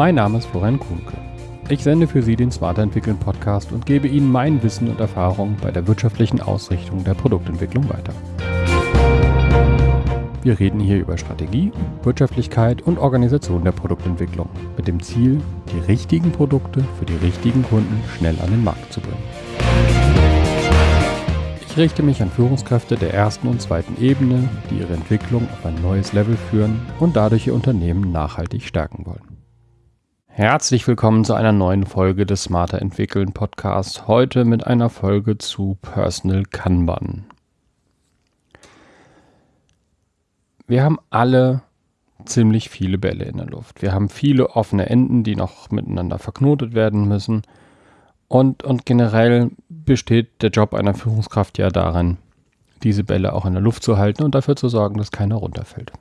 Mein Name ist Florian Kuhnke. Ich sende für Sie den Smarter Entwickeln Podcast und gebe Ihnen mein Wissen und Erfahrung bei der wirtschaftlichen Ausrichtung der Produktentwicklung weiter. Wir reden hier über Strategie, Wirtschaftlichkeit und Organisation der Produktentwicklung mit dem Ziel, die richtigen Produkte für die richtigen Kunden schnell an den Markt zu bringen. Ich richte mich an Führungskräfte der ersten und zweiten Ebene, die ihre Entwicklung auf ein neues Level führen und dadurch ihr Unternehmen nachhaltig stärken wollen. Herzlich willkommen zu einer neuen Folge des Smarter Entwickeln Podcasts. Heute mit einer Folge zu Personal Kanban. Wir haben alle ziemlich viele Bälle in der Luft. Wir haben viele offene Enden, die noch miteinander verknotet werden müssen. Und, und generell besteht der Job einer Führungskraft ja darin, diese Bälle auch in der Luft zu halten und dafür zu sorgen, dass keiner runterfällt.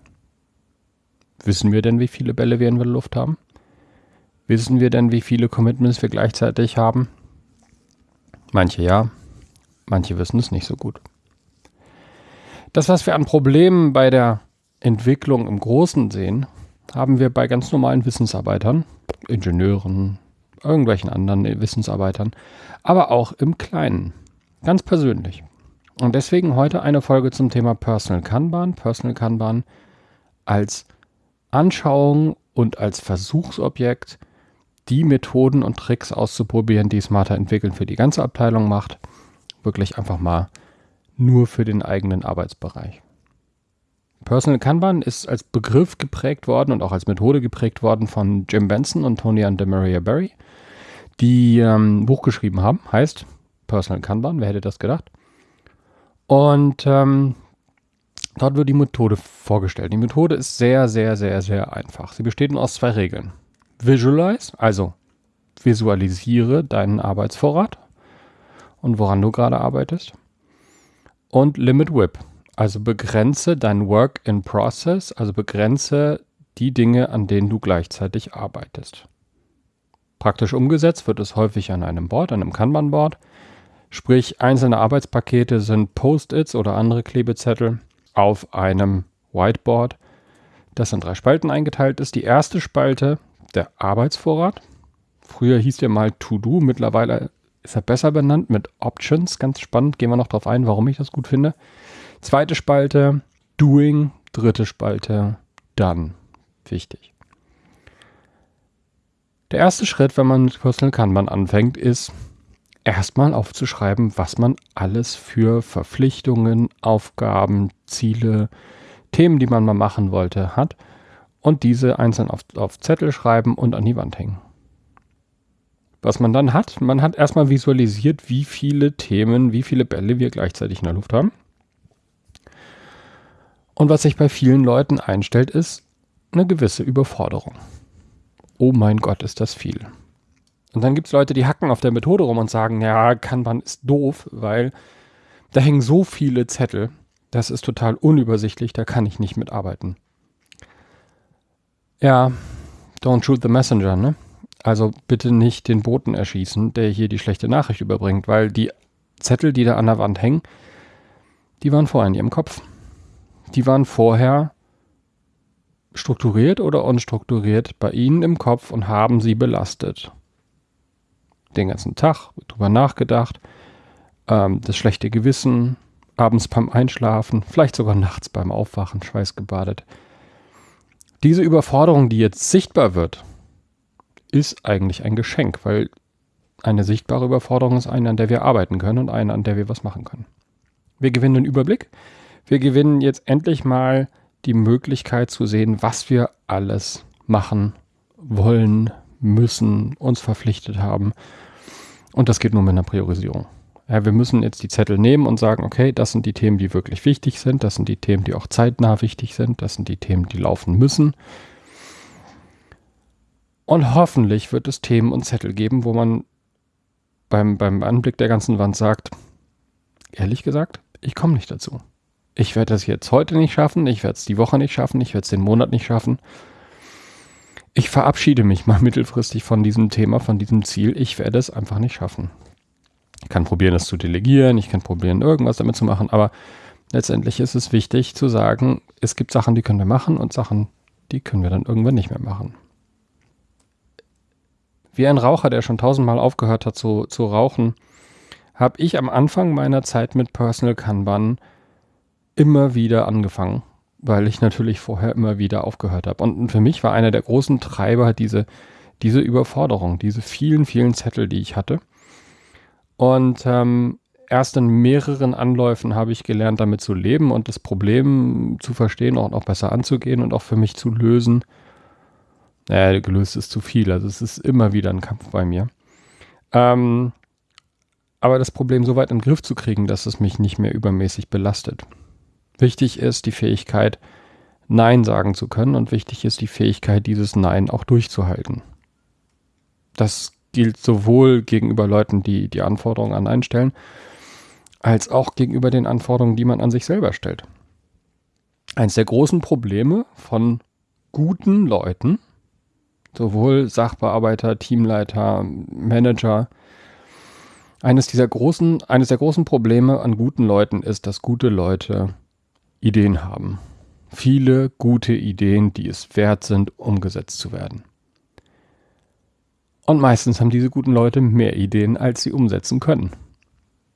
Wissen wir denn, wie viele Bälle wir in der Luft haben? Wissen wir denn, wie viele Commitments wir gleichzeitig haben? Manche ja, manche wissen es nicht so gut. Das, was wir an Problemen bei der Entwicklung im Großen sehen, haben wir bei ganz normalen Wissensarbeitern, Ingenieuren, irgendwelchen anderen Wissensarbeitern, aber auch im Kleinen, ganz persönlich. Und deswegen heute eine Folge zum Thema Personal Kanban. Personal Kanban als Anschauung und als Versuchsobjekt, die Methoden und Tricks auszuprobieren, die Smarter entwickeln für die ganze Abteilung macht. Wirklich einfach mal nur für den eigenen Arbeitsbereich. Personal Kanban ist als Begriff geprägt worden und auch als Methode geprägt worden von Jim Benson und Tony and Maria Berry, die ähm, ein Buch geschrieben haben, heißt Personal Kanban, wer hätte das gedacht? Und ähm, dort wird die Methode vorgestellt. Die Methode ist sehr, sehr, sehr, sehr einfach. Sie besteht nur aus zwei Regeln. Visualize, also visualisiere deinen Arbeitsvorrat und woran du gerade arbeitest. Und Limit Whip, also begrenze dein Work in Process, also begrenze die Dinge, an denen du gleichzeitig arbeitest. Praktisch umgesetzt wird es häufig an einem Board, einem Kanban-Board. Sprich, einzelne Arbeitspakete sind Post-its oder andere Klebezettel auf einem Whiteboard, das in drei Spalten eingeteilt ist. Die erste Spalte, der Arbeitsvorrat. Früher hieß der mal To-Do, mittlerweile ist er besser benannt mit Options. Ganz spannend, gehen wir noch darauf ein, warum ich das gut finde. Zweite Spalte Doing, dritte Spalte Done. Wichtig. Der erste Schritt, wenn man mit Personal Kanban anfängt, ist erstmal aufzuschreiben, was man alles für Verpflichtungen, Aufgaben, Ziele, Themen, die man mal machen wollte, hat und diese einzeln auf, auf Zettel schreiben und an die Wand hängen. Was man dann hat, man hat erstmal visualisiert, wie viele Themen, wie viele Bälle wir gleichzeitig in der Luft haben. Und was sich bei vielen Leuten einstellt, ist eine gewisse Überforderung. Oh mein Gott, ist das viel. Und dann gibt es Leute, die hacken auf der Methode rum und sagen, ja, Kanban ist doof, weil da hängen so viele Zettel, das ist total unübersichtlich, da kann ich nicht mitarbeiten. Ja, don't shoot the messenger, ne? Also bitte nicht den Boten erschießen, der hier die schlechte Nachricht überbringt, weil die Zettel, die da an der Wand hängen, die waren vorher in ihrem Kopf die waren vorher strukturiert oder unstrukturiert bei Ihnen im Kopf und haben Sie belastet. Den ganzen Tag drüber nachgedacht, ähm, das schlechte Gewissen, abends beim Einschlafen, vielleicht sogar nachts beim Aufwachen, schweißgebadet. Diese Überforderung, die jetzt sichtbar wird, ist eigentlich ein Geschenk, weil eine sichtbare Überforderung ist eine, an der wir arbeiten können und eine, an der wir was machen können. Wir gewinnen den Überblick, wir gewinnen jetzt endlich mal die Möglichkeit zu sehen, was wir alles machen wollen, müssen, uns verpflichtet haben. Und das geht nur mit einer Priorisierung. Ja, wir müssen jetzt die Zettel nehmen und sagen, okay, das sind die Themen, die wirklich wichtig sind, das sind die Themen, die auch zeitnah wichtig sind, das sind die Themen, die laufen müssen. Und hoffentlich wird es Themen und Zettel geben, wo man beim, beim Anblick der ganzen Wand sagt, ehrlich gesagt, ich komme nicht dazu ich werde das jetzt heute nicht schaffen, ich werde es die Woche nicht schaffen, ich werde es den Monat nicht schaffen. Ich verabschiede mich mal mittelfristig von diesem Thema, von diesem Ziel. Ich werde es einfach nicht schaffen. Ich kann probieren, es zu delegieren, ich kann probieren, irgendwas damit zu machen, aber letztendlich ist es wichtig zu sagen, es gibt Sachen, die können wir machen und Sachen, die können wir dann irgendwann nicht mehr machen. Wie ein Raucher, der schon tausendmal aufgehört hat zu, zu rauchen, habe ich am Anfang meiner Zeit mit Personal Kanban immer wieder angefangen, weil ich natürlich vorher immer wieder aufgehört habe. Und für mich war einer der großen Treiber diese, diese Überforderung, diese vielen, vielen Zettel, die ich hatte. Und ähm, erst in mehreren Anläufen habe ich gelernt, damit zu leben und das Problem zu verstehen und auch besser anzugehen und auch für mich zu lösen. Naja, gelöst ist zu viel. Also es ist immer wieder ein Kampf bei mir. Ähm, aber das Problem so weit den Griff zu kriegen, dass es mich nicht mehr übermäßig belastet. Wichtig ist die Fähigkeit, Nein sagen zu können und wichtig ist die Fähigkeit, dieses Nein auch durchzuhalten. Das gilt sowohl gegenüber Leuten, die die Anforderungen an einstellen, als auch gegenüber den Anforderungen, die man an sich selber stellt. Eines der großen Probleme von guten Leuten, sowohl Sachbearbeiter, Teamleiter, Manager, eines dieser großen, eines der großen Probleme an guten Leuten ist, dass gute Leute Ideen haben. Viele gute Ideen, die es wert sind, umgesetzt zu werden. Und meistens haben diese guten Leute mehr Ideen, als sie umsetzen können.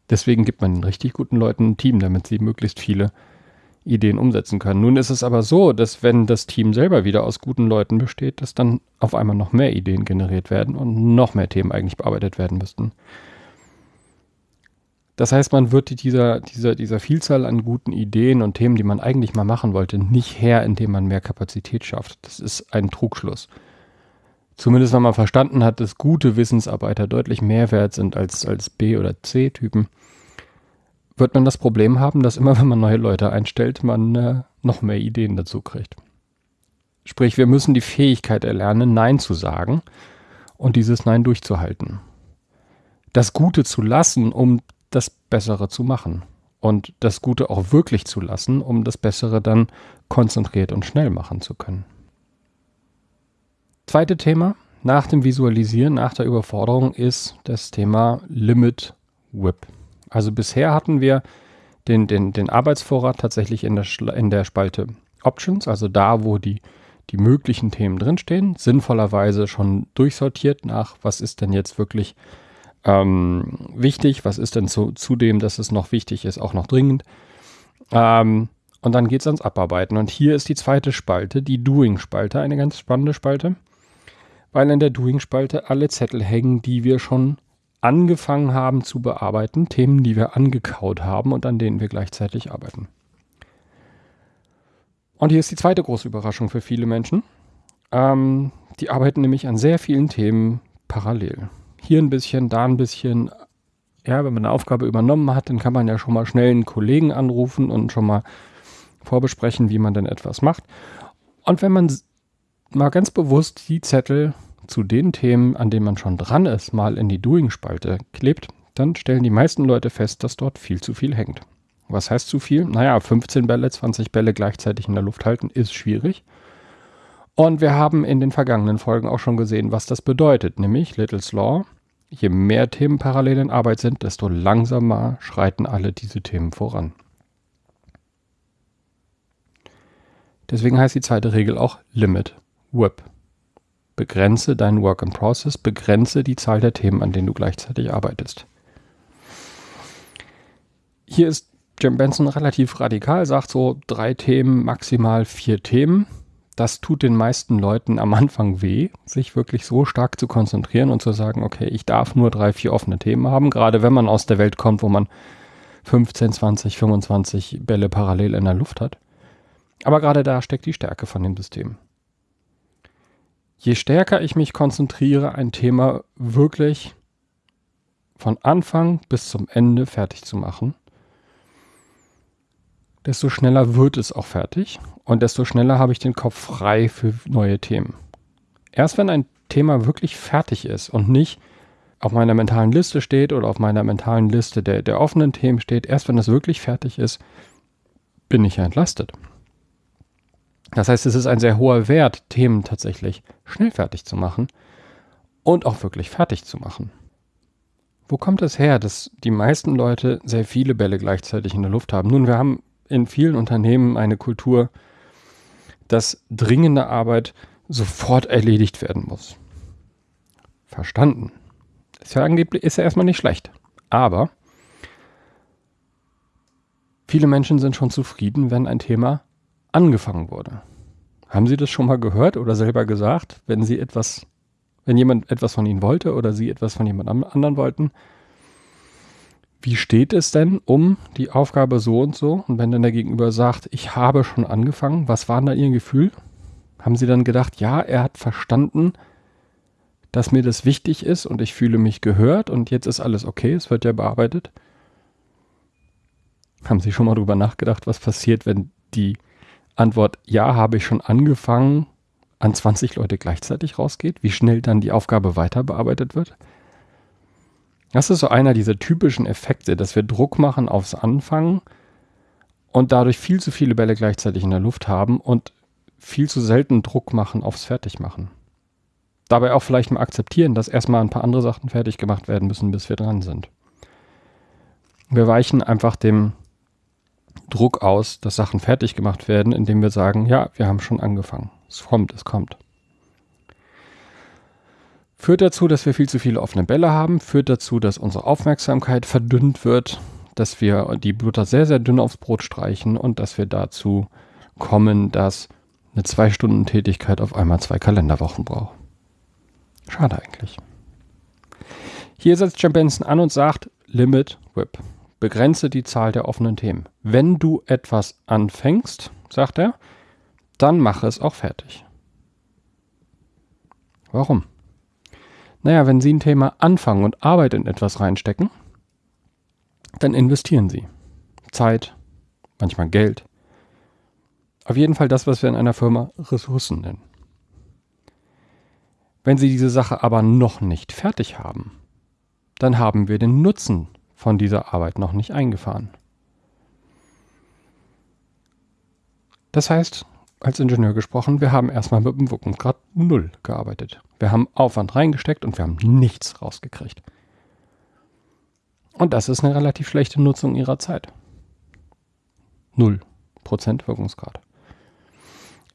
Deswegen gibt man den richtig guten Leuten ein Team, damit sie möglichst viele Ideen umsetzen können. Nun ist es aber so, dass wenn das Team selber wieder aus guten Leuten besteht, dass dann auf einmal noch mehr Ideen generiert werden und noch mehr Themen eigentlich bearbeitet werden müssten. Das heißt, man wird dieser, dieser, dieser Vielzahl an guten Ideen und Themen, die man eigentlich mal machen wollte, nicht her, indem man mehr Kapazität schafft. Das ist ein Trugschluss. Zumindest wenn man verstanden hat, dass gute Wissensarbeiter deutlich mehr wert sind als, als B- oder C-Typen, wird man das Problem haben, dass immer, wenn man neue Leute einstellt, man äh, noch mehr Ideen dazu kriegt. Sprich, wir müssen die Fähigkeit erlernen, Nein zu sagen und dieses Nein durchzuhalten. Das Gute zu lassen, um das Bessere zu machen. Und das Gute auch wirklich zu lassen, um das Bessere dann konzentriert und schnell machen zu können. Zweite Thema nach dem Visualisieren, nach der Überforderung ist das Thema Limit Whip. Also bisher hatten wir den, den, den Arbeitsvorrat tatsächlich in der, in der Spalte Options, also da, wo die, die möglichen Themen drinstehen, sinnvollerweise schon durchsortiert nach, was ist denn jetzt wirklich ähm, wichtig, was ist denn zu, zudem, dass es noch wichtig ist, auch noch dringend. Ähm, und dann geht es ans Abarbeiten. Und hier ist die zweite Spalte, die Doing-Spalte, eine ganz spannende Spalte weil in der Doing-Spalte alle Zettel hängen, die wir schon angefangen haben zu bearbeiten, Themen, die wir angekaut haben und an denen wir gleichzeitig arbeiten. Und hier ist die zweite große Überraschung für viele Menschen. Ähm, die arbeiten nämlich an sehr vielen Themen parallel. Hier ein bisschen, da ein bisschen. Ja, wenn man eine Aufgabe übernommen hat, dann kann man ja schon mal schnell einen Kollegen anrufen und schon mal vorbesprechen, wie man denn etwas macht. Und wenn man mal ganz bewusst die Zettel zu den Themen, an denen man schon dran ist, mal in die Doing-Spalte klebt, dann stellen die meisten Leute fest, dass dort viel zu viel hängt. Was heißt zu viel? Naja, 15 Bälle, 20 Bälle gleichzeitig in der Luft halten ist schwierig. Und wir haben in den vergangenen Folgen auch schon gesehen, was das bedeutet, nämlich Little's Law. Je mehr Themen parallel in Arbeit sind, desto langsamer schreiten alle diese Themen voran. Deswegen heißt die zweite Regel auch Limit Web. Begrenze deinen Work in Process, begrenze die Zahl der Themen, an denen du gleichzeitig arbeitest. Hier ist Jim Benson relativ radikal, sagt so drei Themen, maximal vier Themen. Das tut den meisten Leuten am Anfang weh, sich wirklich so stark zu konzentrieren und zu sagen, okay, ich darf nur drei, vier offene Themen haben, gerade wenn man aus der Welt kommt, wo man 15, 20, 25 Bälle parallel in der Luft hat. Aber gerade da steckt die Stärke von dem System je stärker ich mich konzentriere, ein Thema wirklich von Anfang bis zum Ende fertig zu machen, desto schneller wird es auch fertig und desto schneller habe ich den Kopf frei für neue Themen. Erst wenn ein Thema wirklich fertig ist und nicht auf meiner mentalen Liste steht oder auf meiner mentalen Liste der, der offenen Themen steht, erst wenn das wirklich fertig ist, bin ich ja entlastet. Das heißt, es ist ein sehr hoher Wert, Themen tatsächlich schnell fertig zu machen und auch wirklich fertig zu machen. Wo kommt es her, dass die meisten Leute sehr viele Bälle gleichzeitig in der Luft haben? Nun, wir haben in vielen Unternehmen eine Kultur, dass dringende Arbeit sofort erledigt werden muss. verstanden. Ist ja angeblich, ist ja erstmal nicht schlecht. Aber viele Menschen sind schon zufrieden, wenn ein Thema angefangen wurde. Haben Sie das schon mal gehört oder selber gesagt, wenn Sie etwas, wenn jemand etwas von Ihnen wollte oder Sie etwas von jemand anderen wollten? Wie steht es denn um die Aufgabe so und so? Und wenn dann der Gegenüber sagt, ich habe schon angefangen, was war da Ihr Gefühl? Haben Sie dann gedacht, ja, er hat verstanden, dass mir das wichtig ist und ich fühle mich gehört und jetzt ist alles okay, es wird ja bearbeitet. Haben Sie schon mal drüber nachgedacht, was passiert, wenn die Antwort Ja, habe ich schon angefangen an 20 Leute gleichzeitig rausgeht? Wie schnell dann die Aufgabe weiter bearbeitet wird? Das ist so einer dieser typischen Effekte, dass wir Druck machen aufs Anfangen und dadurch viel zu viele Bälle gleichzeitig in der Luft haben und viel zu selten Druck machen aufs Fertigmachen dabei auch vielleicht mal akzeptieren, dass erstmal ein paar andere Sachen fertig gemacht werden müssen, bis wir dran sind. Wir weichen einfach dem Druck aus, dass Sachen fertig gemacht werden, indem wir sagen, ja, wir haben schon angefangen. Es kommt, es kommt. Führt dazu, dass wir viel zu viele offene Bälle haben, führt dazu, dass unsere Aufmerksamkeit verdünnt wird, dass wir die Butter sehr, sehr dünn aufs Brot streichen und dass wir dazu kommen, dass eine Zwei-Stunden-Tätigkeit auf einmal zwei Kalenderwochen braucht. Schade eigentlich. Hier setzt Jim Benson an und sagt, Limit Whip. Begrenze die Zahl der offenen Themen. Wenn du etwas anfängst, sagt er, dann mache es auch fertig. Warum? Naja, wenn Sie ein Thema anfangen und Arbeit in etwas reinstecken, dann investieren Sie. Zeit, manchmal Geld. Auf jeden Fall das, was wir in einer Firma Ressourcen nennen. Wenn Sie diese Sache aber noch nicht fertig haben, dann haben wir den Nutzen von dieser Arbeit noch nicht eingefahren. Das heißt, als Ingenieur gesprochen, wir haben erstmal mit dem Wirkungsgrad 0 gearbeitet. Wir haben Aufwand reingesteckt und wir haben nichts rausgekriegt. Und das ist eine relativ schlechte Nutzung ihrer Zeit. 0% Wirkungsgrad.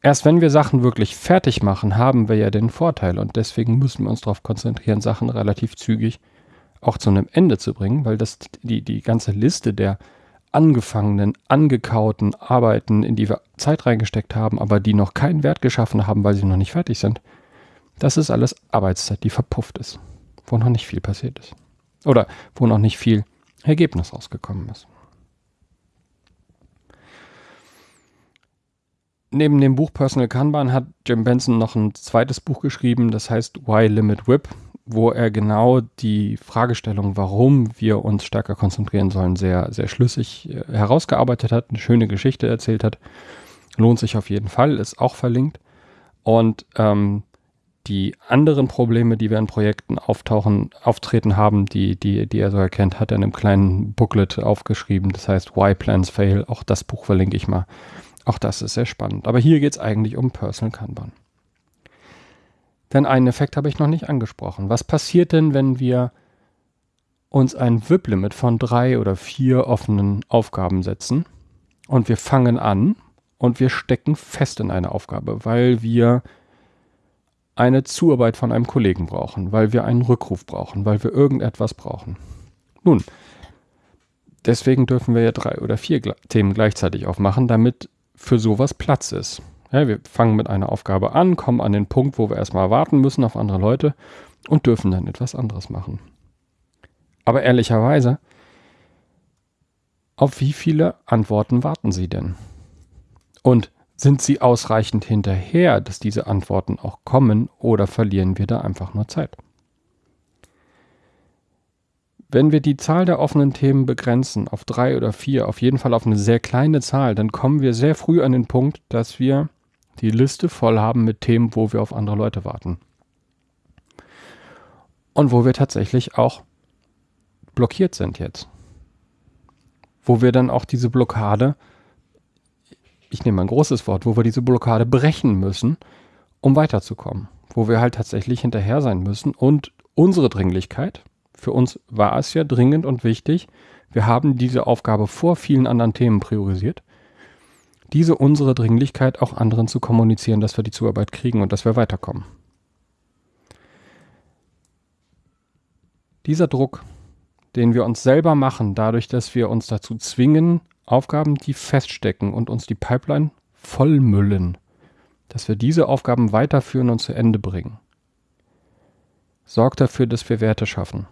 Erst wenn wir Sachen wirklich fertig machen, haben wir ja den Vorteil und deswegen müssen wir uns darauf konzentrieren, Sachen relativ zügig auch zu einem Ende zu bringen, weil das die, die ganze Liste der angefangenen, angekauten Arbeiten, in die wir Zeit reingesteckt haben, aber die noch keinen Wert geschaffen haben, weil sie noch nicht fertig sind, das ist alles Arbeitszeit, die verpufft ist, wo noch nicht viel passiert ist. Oder wo noch nicht viel Ergebnis rausgekommen ist. Neben dem Buch Personal Kanban hat Jim Benson noch ein zweites Buch geschrieben, das heißt Why Limit Whip, wo er genau die Fragestellung, warum wir uns stärker konzentrieren sollen, sehr, sehr schlüssig äh, herausgearbeitet hat, eine schöne Geschichte erzählt hat. Lohnt sich auf jeden Fall, ist auch verlinkt. Und ähm, die anderen Probleme, die wir in Projekten auftauchen, auftreten haben, die, die, die er so erkennt, hat er in einem kleinen Booklet aufgeschrieben. Das heißt Why Plans Fail. Auch das Buch verlinke ich mal. Auch das ist sehr spannend. Aber hier geht es eigentlich um Personal Kanban. Denn einen Effekt habe ich noch nicht angesprochen. Was passiert denn, wenn wir uns ein WIP-Limit von drei oder vier offenen Aufgaben setzen und wir fangen an und wir stecken fest in eine Aufgabe, weil wir eine Zuarbeit von einem Kollegen brauchen, weil wir einen Rückruf brauchen, weil wir irgendetwas brauchen. Nun, deswegen dürfen wir ja drei oder vier Themen gleichzeitig aufmachen, damit für sowas Platz ist. Ja, wir fangen mit einer Aufgabe an, kommen an den Punkt, wo wir erstmal warten müssen auf andere Leute und dürfen dann etwas anderes machen. Aber ehrlicherweise, auf wie viele Antworten warten Sie denn? Und sind Sie ausreichend hinterher, dass diese Antworten auch kommen oder verlieren wir da einfach nur Zeit? Wenn wir die Zahl der offenen Themen begrenzen auf drei oder vier, auf jeden Fall auf eine sehr kleine Zahl, dann kommen wir sehr früh an den Punkt, dass wir die Liste voll haben mit Themen, wo wir auf andere Leute warten. Und wo wir tatsächlich auch blockiert sind jetzt. Wo wir dann auch diese Blockade, ich nehme ein großes Wort, wo wir diese Blockade brechen müssen, um weiterzukommen. Wo wir halt tatsächlich hinterher sein müssen und unsere Dringlichkeit, für uns war es ja dringend und wichtig. Wir haben diese Aufgabe vor vielen anderen Themen priorisiert. Diese unsere Dringlichkeit auch anderen zu kommunizieren, dass wir die Zuarbeit kriegen und dass wir weiterkommen. Dieser Druck, den wir uns selber machen, dadurch, dass wir uns dazu zwingen, Aufgaben, die feststecken und uns die Pipeline vollmüllen, dass wir diese Aufgaben weiterführen und zu Ende bringen, sorgt dafür, dass wir Werte schaffen.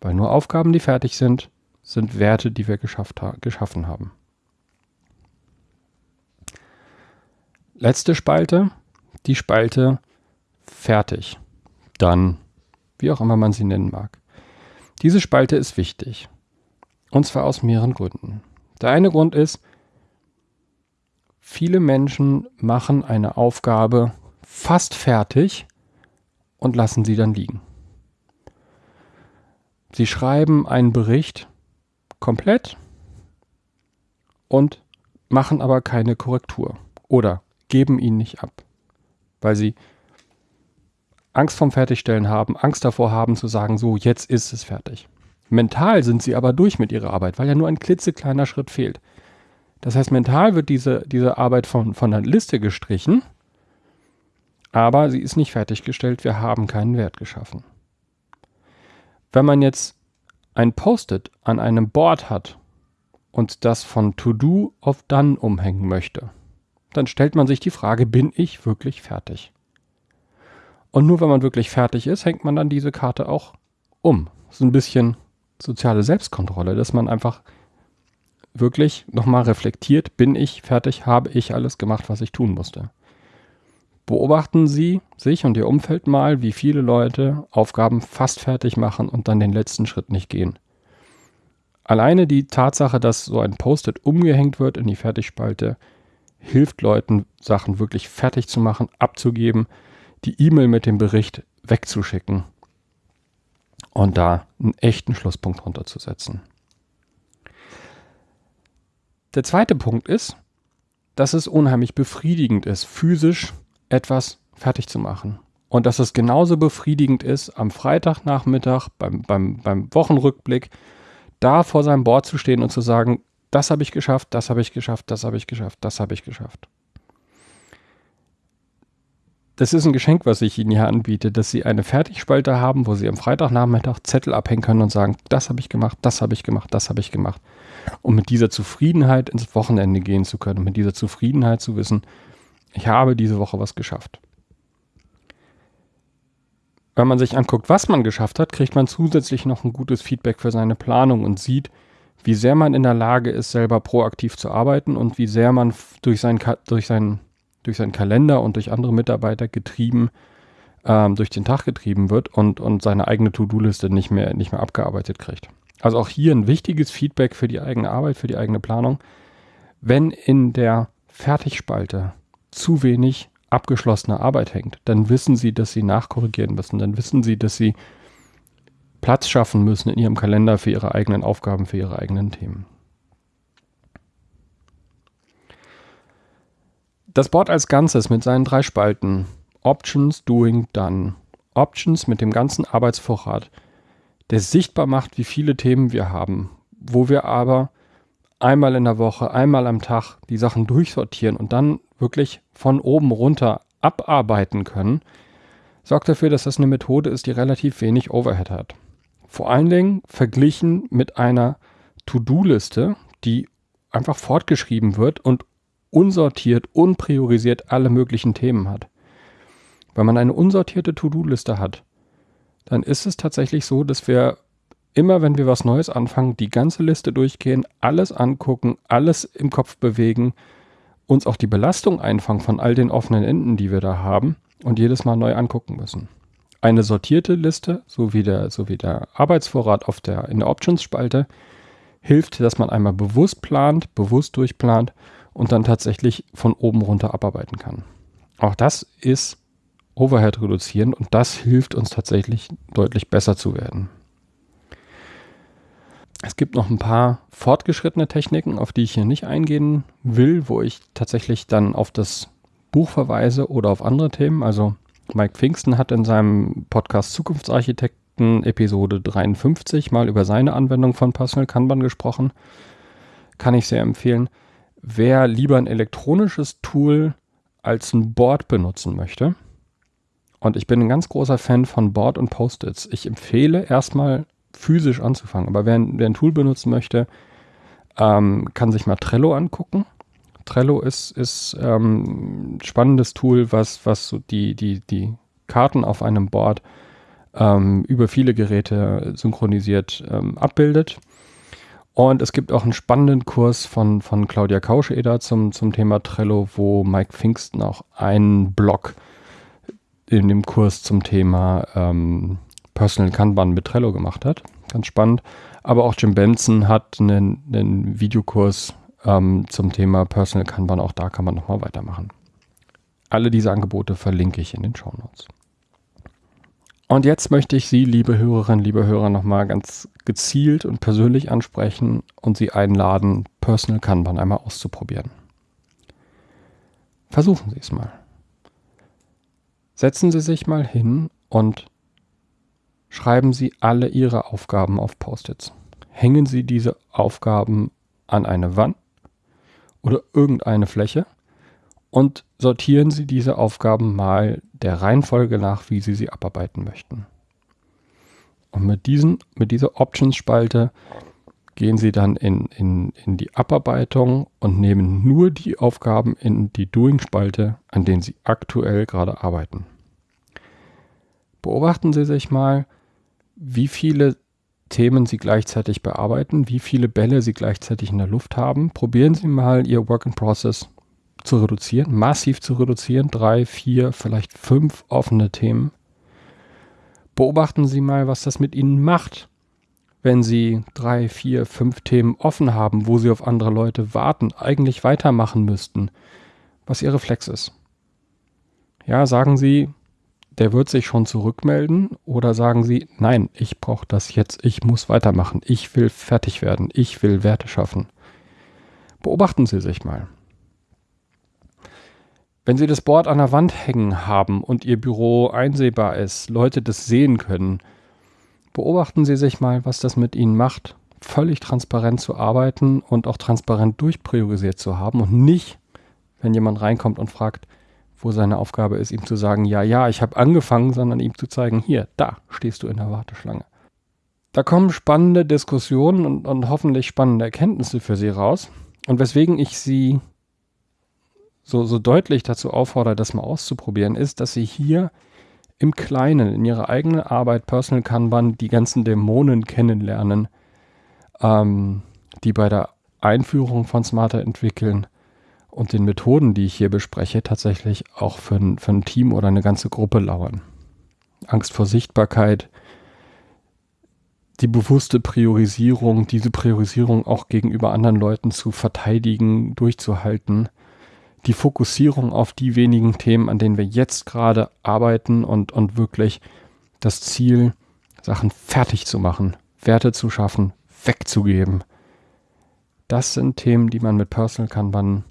Weil nur Aufgaben, die fertig sind, sind Werte, die wir geschaffen haben. Letzte Spalte, die Spalte fertig. Dann, wie auch immer man sie nennen mag. Diese Spalte ist wichtig. Und zwar aus mehreren Gründen. Der eine Grund ist, viele Menschen machen eine Aufgabe fast fertig und lassen sie dann liegen. Sie schreiben einen Bericht komplett und machen aber keine Korrektur oder geben ihn nicht ab, weil sie Angst vom Fertigstellen haben, Angst davor haben zu sagen, so, jetzt ist es fertig. Mental sind sie aber durch mit ihrer Arbeit, weil ja nur ein klitzekleiner Schritt fehlt. Das heißt, mental wird diese, diese Arbeit von, von der Liste gestrichen, aber sie ist nicht fertiggestellt, wir haben keinen Wert geschaffen. Wenn man jetzt ein Post-it an einem Board hat und das von To-Do auf Done umhängen möchte, dann stellt man sich die Frage, bin ich wirklich fertig? Und nur wenn man wirklich fertig ist, hängt man dann diese Karte auch um. So ein bisschen soziale Selbstkontrolle, dass man einfach wirklich nochmal reflektiert, bin ich fertig, habe ich alles gemacht, was ich tun musste. Beobachten Sie sich und Ihr Umfeld mal, wie viele Leute Aufgaben fast fertig machen und dann den letzten Schritt nicht gehen. Alleine die Tatsache, dass so ein Post-it umgehängt wird in die Fertigspalte, hilft Leuten, Sachen wirklich fertig zu machen, abzugeben, die E-Mail mit dem Bericht wegzuschicken und da einen echten Schlusspunkt runterzusetzen. Der zweite Punkt ist, dass es unheimlich befriedigend ist, physisch etwas fertig zu machen. Und dass es genauso befriedigend ist, am Freitagnachmittag beim, beim, beim Wochenrückblick da vor seinem Board zu stehen und zu sagen, das habe ich geschafft, das habe ich geschafft, das habe ich geschafft, das habe ich geschafft das ist ein Geschenk, was ich Ihnen hier anbiete, dass Sie eine Fertigspalte haben, wo Sie am Freitagnachmittag Zettel abhängen können und sagen, das habe ich gemacht, das habe ich gemacht, das habe ich gemacht. Um mit dieser Zufriedenheit ins Wochenende gehen zu können, mit dieser Zufriedenheit zu wissen, ich habe diese Woche was geschafft. Wenn man sich anguckt, was man geschafft hat, kriegt man zusätzlich noch ein gutes Feedback für seine Planung und sieht, wie sehr man in der Lage ist, selber proaktiv zu arbeiten und wie sehr man durch, sein, durch sein durch seinen Kalender und durch andere Mitarbeiter getrieben, ähm, durch den Tag getrieben wird und, und seine eigene To-Do-Liste nicht mehr, nicht mehr abgearbeitet kriegt. Also auch hier ein wichtiges Feedback für die eigene Arbeit, für die eigene Planung. Wenn in der Fertigspalte zu wenig abgeschlossene Arbeit hängt, dann wissen Sie, dass Sie nachkorrigieren müssen. Dann wissen Sie, dass Sie Platz schaffen müssen in Ihrem Kalender für Ihre eigenen Aufgaben, für Ihre eigenen Themen. Das Board als Ganzes mit seinen drei Spalten, Options, Doing, Done, Options mit dem ganzen Arbeitsvorrat, der sichtbar macht, wie viele Themen wir haben, wo wir aber einmal in der Woche, einmal am Tag die Sachen durchsortieren und dann wirklich von oben runter abarbeiten können, sorgt dafür, dass das eine Methode ist, die relativ wenig Overhead hat. Vor allen Dingen verglichen mit einer To-Do-Liste, die einfach fortgeschrieben wird und unsortiert, unpriorisiert alle möglichen Themen hat. Wenn man eine unsortierte To-Do-Liste hat, dann ist es tatsächlich so, dass wir immer, wenn wir was Neues anfangen, die ganze Liste durchgehen, alles angucken, alles im Kopf bewegen, uns auch die Belastung einfangen von all den offenen Enden, die wir da haben und jedes Mal neu angucken müssen. Eine sortierte Liste, so wie der, so wie der Arbeitsvorrat auf der, in der Options-Spalte, hilft, dass man einmal bewusst plant, bewusst durchplant und dann tatsächlich von oben runter abarbeiten kann. Auch das ist Overhead reduzieren und das hilft uns tatsächlich deutlich besser zu werden. Es gibt noch ein paar fortgeschrittene Techniken, auf die ich hier nicht eingehen will, wo ich tatsächlich dann auf das Buch verweise oder auf andere Themen. Also Mike Pfingsten hat in seinem Podcast Zukunftsarchitekten Episode 53 mal über seine Anwendung von Personal Kanban gesprochen. Kann ich sehr empfehlen wer lieber ein elektronisches Tool als ein Board benutzen möchte. Und ich bin ein ganz großer Fan von Board und Post-its. Ich empfehle erstmal physisch anzufangen. Aber wer, wer ein Tool benutzen möchte, ähm, kann sich mal Trello angucken. Trello ist, ist ähm, spannendes Tool, was, was so die, die, die Karten auf einem Board ähm, über viele Geräte synchronisiert ähm, abbildet. Und es gibt auch einen spannenden Kurs von, von Claudia Kauscheder zum, zum Thema Trello, wo Mike Pfingsten auch einen Blog in dem Kurs zum Thema ähm, Personal Kanban mit Trello gemacht hat. Ganz spannend. Aber auch Jim Benson hat einen, einen Videokurs ähm, zum Thema Personal Kanban. Auch da kann man nochmal weitermachen. Alle diese Angebote verlinke ich in den Show Notes. Und jetzt möchte ich Sie, liebe Hörerinnen, liebe Hörer, nochmal ganz gezielt und persönlich ansprechen und Sie einladen, Personal Kanban einmal auszuprobieren. Versuchen Sie es mal. Setzen Sie sich mal hin und schreiben Sie alle Ihre Aufgaben auf Post-its. Hängen Sie diese Aufgaben an eine Wand oder irgendeine Fläche und sortieren Sie diese Aufgaben mal der Reihenfolge nach, wie Sie sie abarbeiten möchten. Und mit, diesen, mit dieser Options-Spalte gehen Sie dann in, in, in die Abarbeitung und nehmen nur die Aufgaben in die Doing-Spalte, an denen Sie aktuell gerade arbeiten. Beobachten Sie sich mal, wie viele Themen Sie gleichzeitig bearbeiten, wie viele Bälle Sie gleichzeitig in der Luft haben. Probieren Sie mal Ihr Work in Process zu reduzieren, massiv zu reduzieren, drei, vier, vielleicht fünf offene Themen. Beobachten Sie mal, was das mit Ihnen macht, wenn Sie drei, vier, fünf Themen offen haben, wo Sie auf andere Leute warten, eigentlich weitermachen müssten, was Ihr Reflex ist. Ja, sagen Sie, der wird sich schon zurückmelden oder sagen Sie, nein, ich brauche das jetzt, ich muss weitermachen, ich will fertig werden, ich will Werte schaffen. Beobachten Sie sich mal. Wenn Sie das Board an der Wand hängen haben und Ihr Büro einsehbar ist, Leute das sehen können, beobachten Sie sich mal, was das mit Ihnen macht, völlig transparent zu arbeiten und auch transparent durchpriorisiert zu haben und nicht, wenn jemand reinkommt und fragt, wo seine Aufgabe ist, ihm zu sagen, ja, ja, ich habe angefangen, sondern ihm zu zeigen, hier, da stehst du in der Warteschlange. Da kommen spannende Diskussionen und, und hoffentlich spannende Erkenntnisse für Sie raus. Und weswegen ich Sie so, so deutlich dazu auffordere, das mal auszuprobieren, ist, dass sie hier im Kleinen, in ihrer eigenen Arbeit Personal Kanban die ganzen Dämonen kennenlernen, ähm, die bei der Einführung von Smarter entwickeln und den Methoden, die ich hier bespreche, tatsächlich auch für ein, für ein Team oder eine ganze Gruppe lauern. Angst vor Sichtbarkeit, die bewusste Priorisierung, diese Priorisierung auch gegenüber anderen Leuten zu verteidigen, durchzuhalten – die Fokussierung auf die wenigen Themen, an denen wir jetzt gerade arbeiten und, und wirklich das Ziel, Sachen fertig zu machen, Werte zu schaffen, wegzugeben. Das sind Themen, die man mit Personal Kanban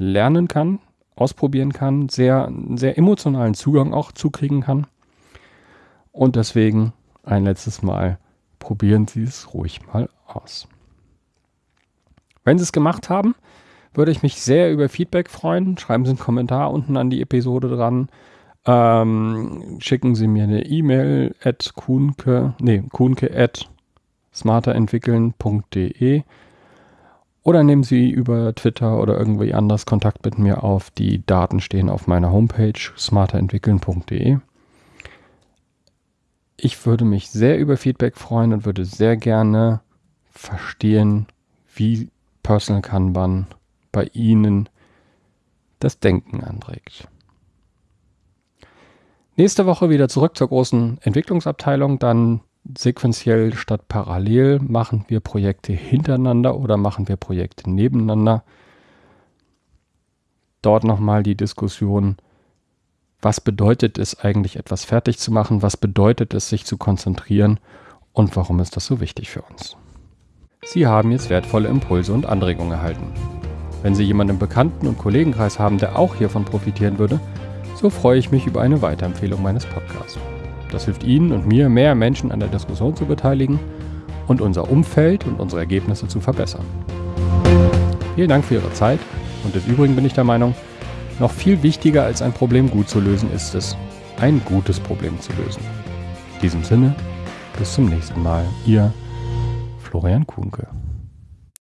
lernen kann, ausprobieren kann, sehr, sehr emotionalen Zugang auch zukriegen kann. Und deswegen ein letztes Mal probieren Sie es ruhig mal aus. Wenn Sie es gemacht haben, würde ich mich sehr über Feedback freuen. Schreiben Sie einen Kommentar unten an die Episode dran. Ähm, schicken Sie mir eine E-Mail at kuhnke, nee, kuhnke at smarterentwickeln.de oder nehmen Sie über Twitter oder irgendwie anders Kontakt mit mir auf. Die Daten stehen auf meiner Homepage smarterentwickeln.de. Ich würde mich sehr über Feedback freuen und würde sehr gerne verstehen, wie Personal Kanban bei Ihnen das Denken anregt. Nächste Woche wieder zurück zur großen Entwicklungsabteilung. Dann sequenziell statt parallel machen wir Projekte hintereinander oder machen wir Projekte nebeneinander. Dort nochmal die Diskussion, was bedeutet es eigentlich etwas fertig zu machen, was bedeutet es sich zu konzentrieren und warum ist das so wichtig für uns. Sie haben jetzt wertvolle Impulse und Anregungen erhalten. Wenn Sie jemanden im Bekannten- und Kollegenkreis haben, der auch hiervon profitieren würde, so freue ich mich über eine Weiterempfehlung meines Podcasts. Das hilft Ihnen und mir, mehr Menschen an der Diskussion zu beteiligen und unser Umfeld und unsere Ergebnisse zu verbessern. Vielen Dank für Ihre Zeit und des Übrigen bin ich der Meinung, noch viel wichtiger als ein Problem gut zu lösen ist es, ein gutes Problem zu lösen. In diesem Sinne, bis zum nächsten Mal. Ihr Florian Kuhnke.